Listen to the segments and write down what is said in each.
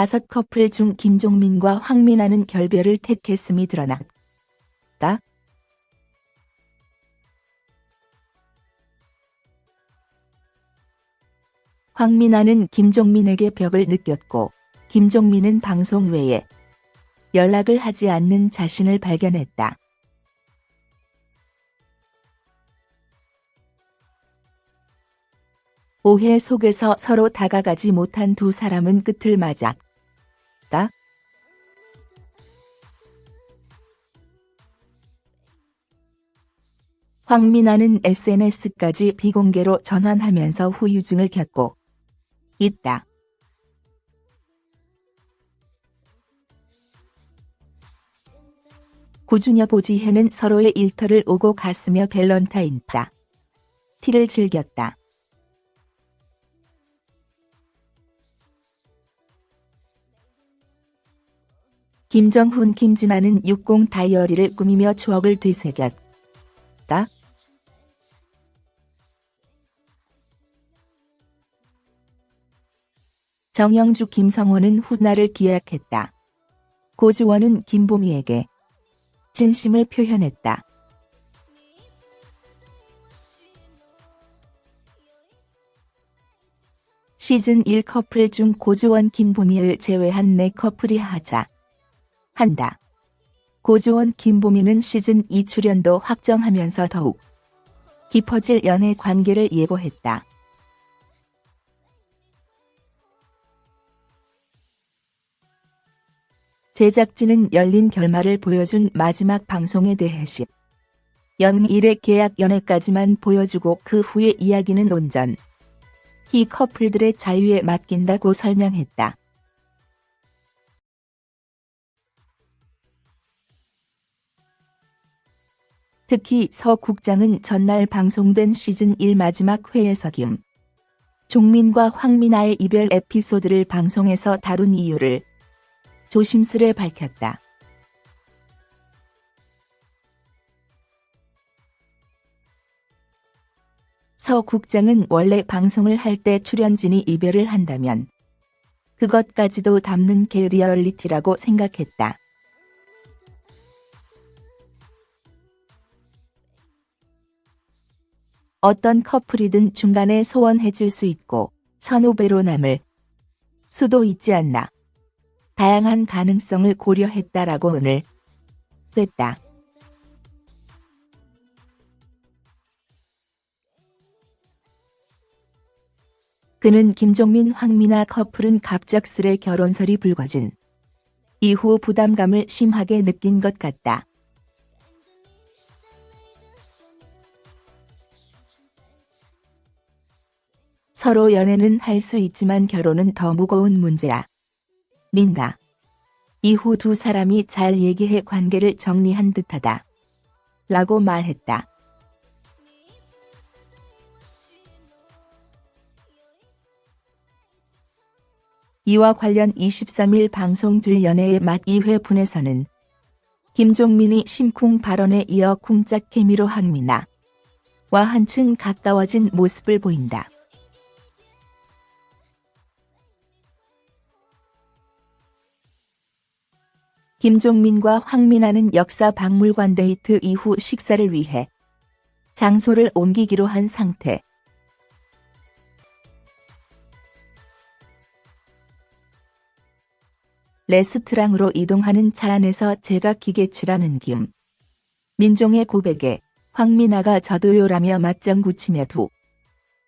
다섯 커플 중 김종민과 황민아는 결별을 택했음이 드러났다. 황민아는 김종민에게 벽을 느꼈고 김종민은 방송 외에 연락을 하지 않는 자신을 발견했다. 오해 속에서 서로 다가가지 못한 두 사람은 끝을 맞 았다. 황민아는 SNS까지 비공개로 전환하면서 후유증을 겪고 있다. 고준혁 오지혜는 서로의 일터를 오고 갔으며 밸런타인 다. 티를 즐겼다. 김정훈 김진아는 60 다이어리를 꾸미며 추억을 되새겼다. 정영주 김성호는 훗날을 기약했다. 고주원은 김보미에게 진심을 표현했다. 시즌 1 커플 중 고주원 김보미를 제외한 4커플이 하자 한다. 고주원 김보미는 시즌 2 출연도 확정하면서 더욱 깊어질 연애 관계를 예고했다. 제작진은 열린 결말을 보여준 마지막 방송에 대해 시 연일의 계약 연애까지만 보여주고 그 후의 이야기는 온전 히 커플들의 자유에 맡긴다고 설명했다. 특히 서 국장은 전날 방송된 시즌 1 마지막 회에서 김 종민과 황민아의 이별 에피소드를 방송에서 다룬 이유를 조심스레 밝혔다. 서 국장은 원래 방송을 할 때 출연진이 이별을 한다면 그것까지도 담는 게 리얼리티라고 생각했다. 어떤 커플이든 중간에 소원해질 수 있고 선후배로 남을 수도 있지 않나. 다양한 가능성을 고려했다라고 오늘 됐다. 그는 김종민 황미나 커플은 갑작스레 결혼설이 불거진 이후 부담감을 심하게 느낀 것 같다. 서로 연애는 할 수 있지만 결혼은 더 무거운 문제야. 린다. 이후 두 사람이 잘 얘기해 관계를 정리한 듯하다. 라고 말했다. 이와 관련 23일 방송될 연애의 맛 2회 분에서는 김종민이 심쿵 발언에 이어 쿵짝 케미로 항미나 와 한층 가까워진 모습을 보인다. 김종민과 황민아는 역사 박물관 데이트 이후 식사를 위해 장소를 옮기기로 한 상태. 레스트랑으로 이동하는 차 안에서 제가 기계치라는 김. 민종의 고백에 황민아가 저도요라며 맞장구치며 두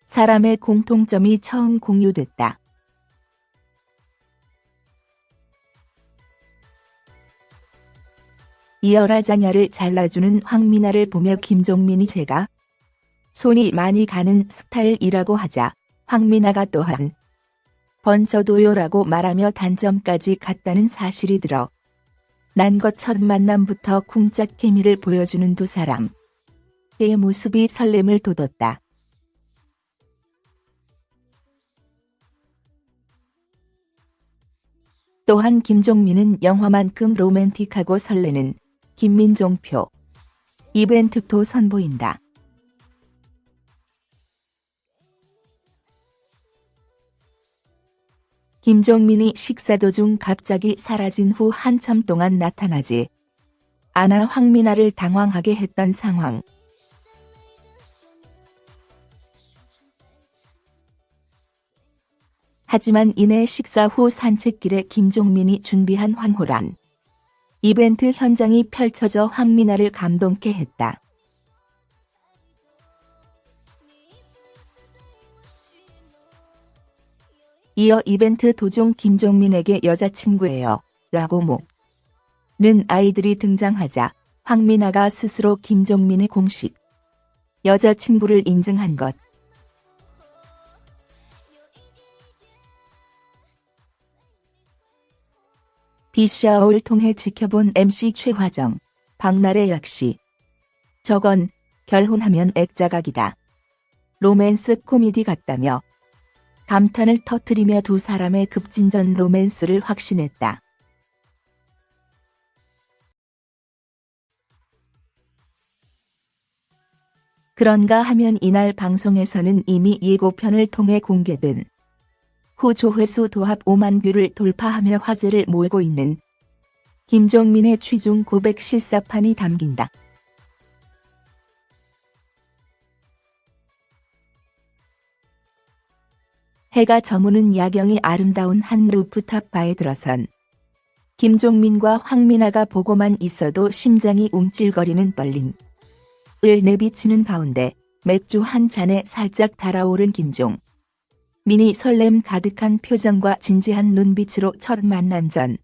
사람의 공통점이 처음 공유됐다. 이어라자냐를 잘라주는 황미나를 보며 김종민이 제가 손이 많이 가는 스타일이라고 하자 황미나가 또한 번저도요라고 말하며 단점까지 갔다는 사실이 들어 난 것 첫 만남부터 쿵짝 케미를 보여주는 두 사람. 그의 모습이 설렘을 돋웠다. 또한 김종민은 영화만큼 로맨틱하고 설레는 김민종표 이벤트도 선보인다. 김종민이 식사 도중 갑자기 사라진 후 한참 동안 나타나지 않아 황미나를 당황하게 했던 상황. 하지만 이내 식사 후 산책길에 김종민이 준비한 황홀한 이벤트 현장이 펼쳐져 황미나를 감동케 했다. 이어 이벤트 도중 김종민에게 여자친구예요. 라고 목는 아이들이 등장하자 황미나가 스스로 김종민의 공식 여자친구를 인증한 것. 비샤오를 통해 지켜본 MC 최화정, 박나래 역시 저건 결혼하면 액자각이다. 로맨스 코미디 같다며 감탄을 터뜨리며 두 사람의 급진전 로맨스를 확신했다. 그런가 하면 이날 방송에서는 이미 예고편을 통해 공개된 후 조회수 도합 5만 view를 돌파하며 화제를 몰고 있는 김종민의 취중 고백 실사판이 담긴다. 해가 저무는 야경이 아름다운 한 루프탑 바에 들어선 김종민과 황민아가 보고만 있어도 심장이 움찔거리는 떨림. 을 내비치는 가운데 맥주 한 잔에 살짝 달아오른 김종. 민이 설렘 가득한 표정과 진지한 눈빛으로 첫 만남 전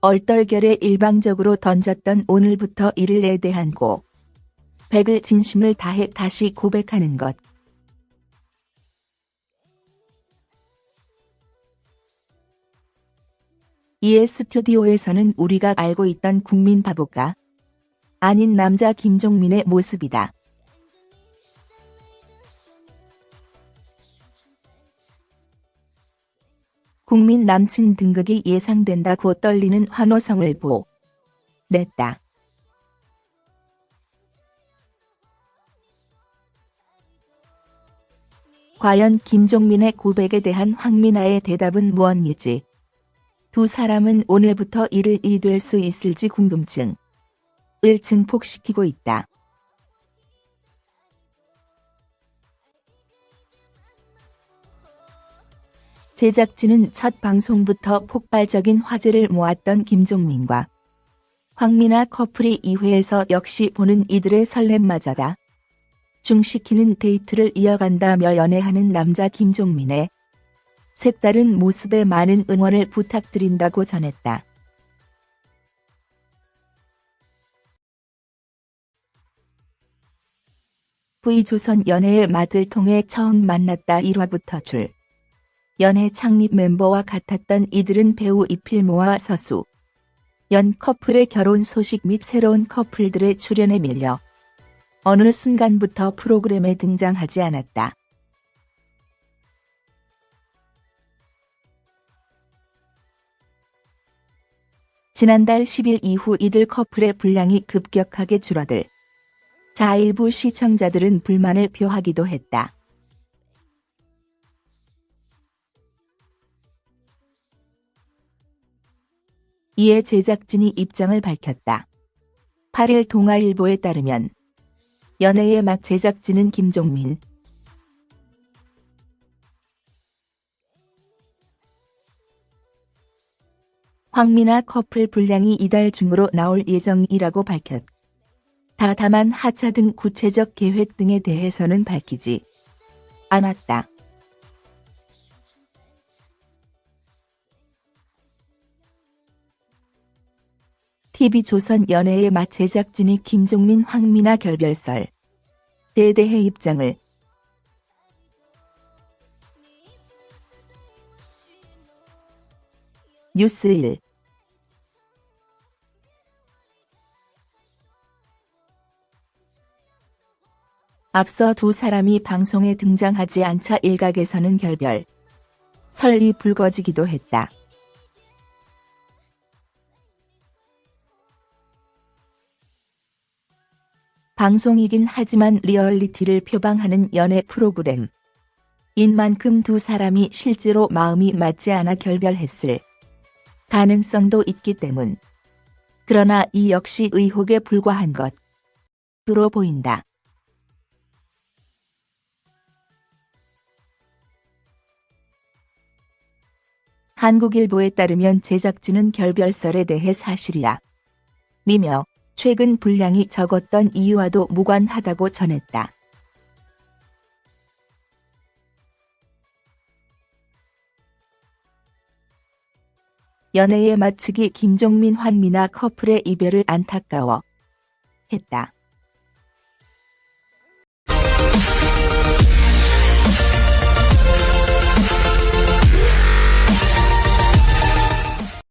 얼떨결에 일방적으로 던졌던 오늘부터 이를에 대한 고 백을 진심을 다해 다시 고백하는 것. 이에 스튜디오에서는 우리가 알고 있던 국민 바보가 아닌 남자 김종민의 모습이다. 국민 남친 등극이 예상된다고 떨리는 환호성을 보 냈다. 과연 김종민의 고백에 대한 황민아의 대답은 무엇일지 두 사람은 오늘부터 일을 이될 수 있을지 궁금증을 증폭시키고 있다. 제작진은 첫 방송부터 폭발적인 화제를 모았던 김종민과 황미나 커플이 2회에서 역시 보는 이들의 설렘마저다. 중시키는 데이트를 이어간다며 연애하는 남자 김종민의 색다른 모습에 많은 응원을 부탁드린다고 전했다. V조선 연애의 맛을 통해 처음 만났다 1화부터 줄. 연애 창립 멤버와 같았던 이들은 배우 이필모와 서수. 연 커플의 결혼 소식 및 새로운 커플들의 출연에 밀려 어느 순간부터 프로그램에 등장하지 않았다. 지난달 10일 이후 이들 커플의 분량이 급격하게 줄어들. 자 일부 시청자들은 불만을 표하기도 했다. 이에 제작진이 입장을 밝혔다. 8일 동아일보에 따르면 연애의 막 제작진은 김종민, 황미나 커플 분량이 이달 중으로 나올 예정이라고 밝혔다. 다만 하차 등 구체적 계획 등에 대해서는 밝히지 않았다. TV조선 연애의 맛 제작진이 김종민 황미나 결별설. 대대해 입장을. 뉴스 1 앞서 두 사람이 방송에 등장하지 않자 일각에서는 결별. 설이 불거지기도 했다. 방송이긴 하지만 리얼리티를 표방하는 연애 프로그램. 인 만큼 두 사람이 실제로 마음이 맞지 않아 결별했을 가능성도 있기 때문. 그러나 이 역시 의혹에 불과한 것으로 보인다. 한국일보에 따르면 제작진은 결별설에 대해 사실이야. 미며 최근 분량이 적었던 이유와도 무관하다고 전했다. 연애에 마치기 김종민 환미나 커플의 이별을 안타까워 했다.